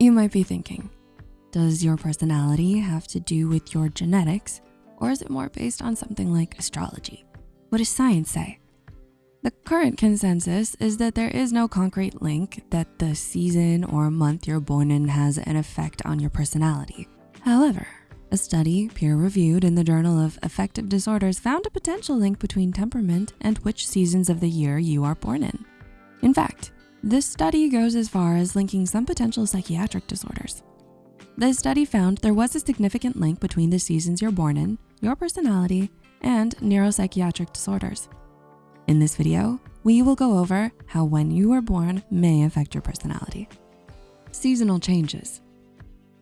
You might be thinking, does your personality have to do with your genetics or is it more based on something like astrology? What does science say? The current consensus is that there is no concrete link that the season or month you're born in has an effect on your personality. However, a study peer-reviewed in the Journal of Affective Disorders found a potential link between temperament and which seasons of the year you are born in. In fact, this study goes as far as linking some potential psychiatric disorders. The study found there was a significant link between the seasons you're born in, your personality, and neuropsychiatric disorders. In this video, we will go over how when you were born may affect your personality. Seasonal changes.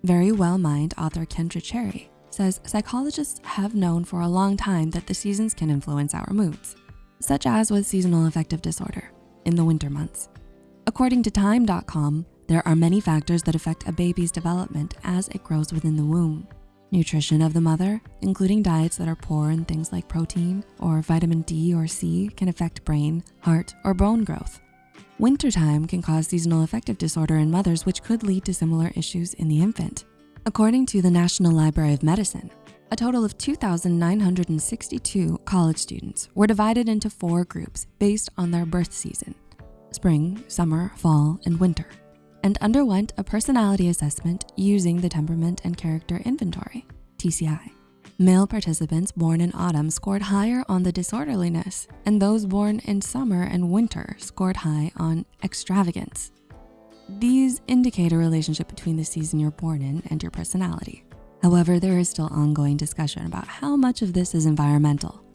Verywell Mind author Kendra Cherry says psychologists have known for a long time that the seasons can influence our moods, such as with seasonal affective disorder in the winter months. According to time.com, there are many factors that affect a baby's development as it grows within the womb. Nutrition of the mother, including diets that are poor in things like protein or vitamin D or C can affect brain, heart, or bone growth. Wintertime can cause seasonal affective disorder in mothers which could lead to similar issues in the infant. According to the National Library of Medicine, a total of 2,962 college students were divided into four groups based on their birth season, spring, summer, fall, and winter and underwent a personality assessment using the Temperament and Character Inventory, TCI. Male participants born in autumn scored higher on the disorderliness, and those born in summer and winter scored high on extravagance. These indicate a relationship between the season you're born in and your personality. However, there is still ongoing discussion about how much of this is environmental.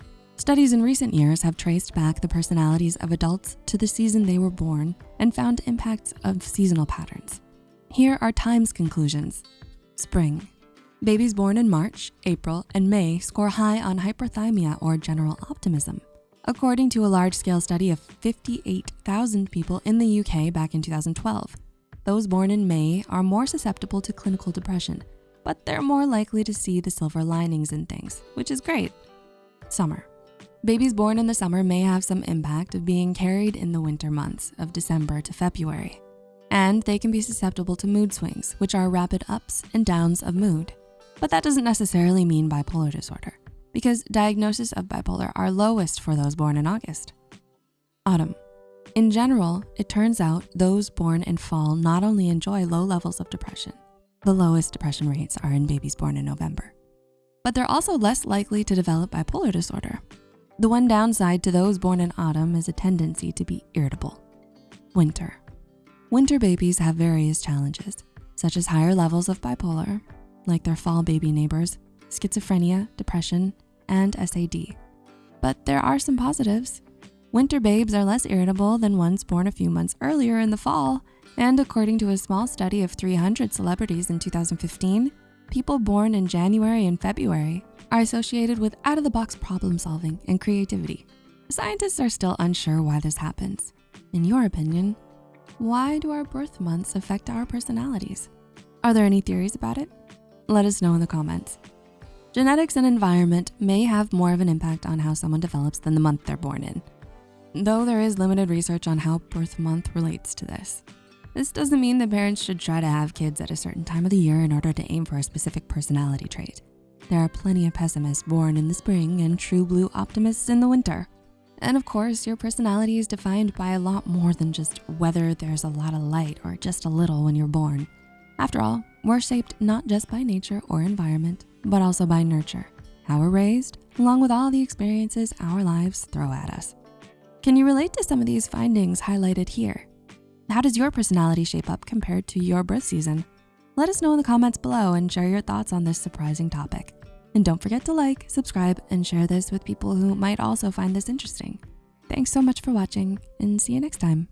Studies in recent years have traced back the personalities of adults to the season they were born and found impacts of seasonal patterns. Here are Time's conclusions. Spring. Babies born in March, April, and May score high on hyperthymia or general optimism. According to a large-scale study of 58,000 people in the UK back in 2012, those born in May are more susceptible to clinical depression, but they're more likely to see the silver linings in things, which is great. Summer. Babies born in the summer may have some impact of being carried in the winter months of December to February. And they can be susceptible to mood swings, which are rapid ups and downs of mood. But that doesn't necessarily mean bipolar disorder because diagnosis of bipolar are lowest for those born in August. Autumn. In general, it turns out those born in fall not only enjoy low levels of depression, the lowest depression rates are in babies born in November, but they're also less likely to develop bipolar disorder the one downside to those born in autumn is a tendency to be irritable. Winter. Winter babies have various challenges, such as higher levels of bipolar, like their fall baby neighbors, schizophrenia, depression, and SAD. But there are some positives. Winter babes are less irritable than ones born a few months earlier in the fall, and according to a small study of 300 celebrities in 2015, people born in January and February are associated with out-of-the-box problem solving and creativity. Scientists are still unsure why this happens. In your opinion, why do our birth months affect our personalities? Are there any theories about it? Let us know in the comments. Genetics and environment may have more of an impact on how someone develops than the month they're born in, though there is limited research on how birth month relates to this. This doesn't mean that parents should try to have kids at a certain time of the year in order to aim for a specific personality trait. There are plenty of pessimists born in the spring and true blue optimists in the winter. And of course, your personality is defined by a lot more than just whether there's a lot of light or just a little when you're born. After all, we're shaped not just by nature or environment, but also by nurture, how we're raised, along with all the experiences our lives throw at us. Can you relate to some of these findings highlighted here? How does your personality shape up compared to your birth season? Let us know in the comments below and share your thoughts on this surprising topic. And don't forget to like, subscribe, and share this with people who might also find this interesting. Thanks so much for watching and see you next time.